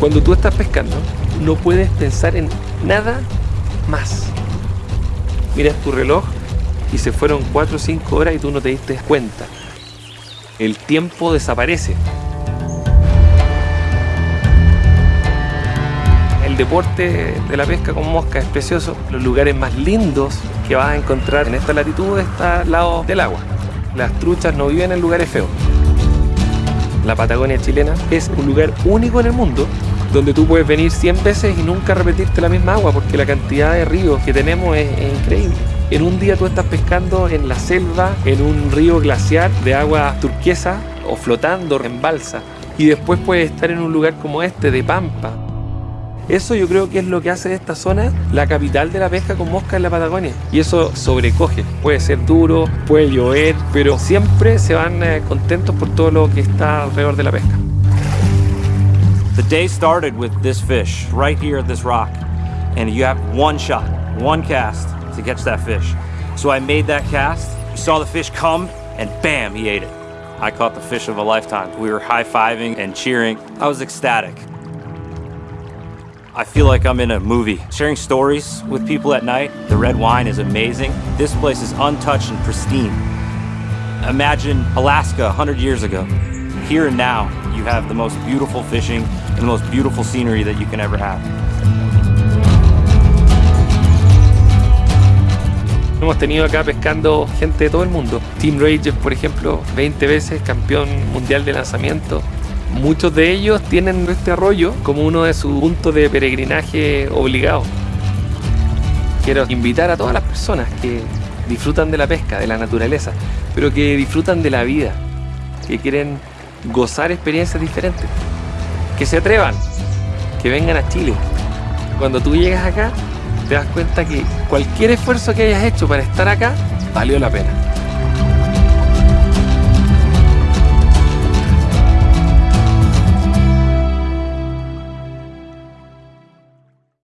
Cuando tú estás pescando, no puedes pensar en nada más. Miras tu reloj y se fueron 4 o 5 horas y tú no te diste cuenta. El tiempo desaparece. El deporte de la pesca con mosca es precioso. Los lugares más lindos que vas a encontrar en esta latitud está al lado del agua. Las truchas no viven en lugares feos. La Patagonia chilena es un lugar único en el mundo donde tú puedes venir 100 veces y nunca repetirte la misma agua porque la cantidad de ríos que tenemos es, increíble. En un día tú estás pescando en la selva, en un río glaciar de agua turquesa o flotando en balsa y después puedes estar en un lugar como este de pampa. Eso yo creo que es lo que hace de esta zona la capital de la pesca con mosca en la Patagonia. Y eso sobrecoge. Puede ser duro, puede llover, pero siempre se van eh, contentos por todo lo que está alrededor de la pesca. The day started with this fish right here at this rock, and you have one shot, one cast to catch that fish. So I made that cast, saw the fish come, and bam, he ate it. I caught the fish of a lifetime. We were high fiving and cheering. I was ecstatic. I feel like I'm in a movie. Sharing stories with people at night, the red wine is amazing. This place is untouched and pristine. Imagine Alaska 100 years ago. Here and now, you have the most beautiful fishing and the most beautiful scenery that you can ever have. Hemos tenido acá pescando gente de todo el mundo. Team Rangers, por ejemplo, 20 veces campeón mundial de lanzamiento. Muchos de ellos tienen este arroyo como uno de sus puntos de peregrinaje obligado. Quiero invitar a todas las personas que disfrutan de la pesca, de la naturaleza, pero que disfrutan de la vida, que quieren gozar experiencias diferentes, que se atrevan, que vengan a Chile. Cuando tú llegas acá, te das cuenta que cualquier esfuerzo que hayas hecho para estar acá valió la pena.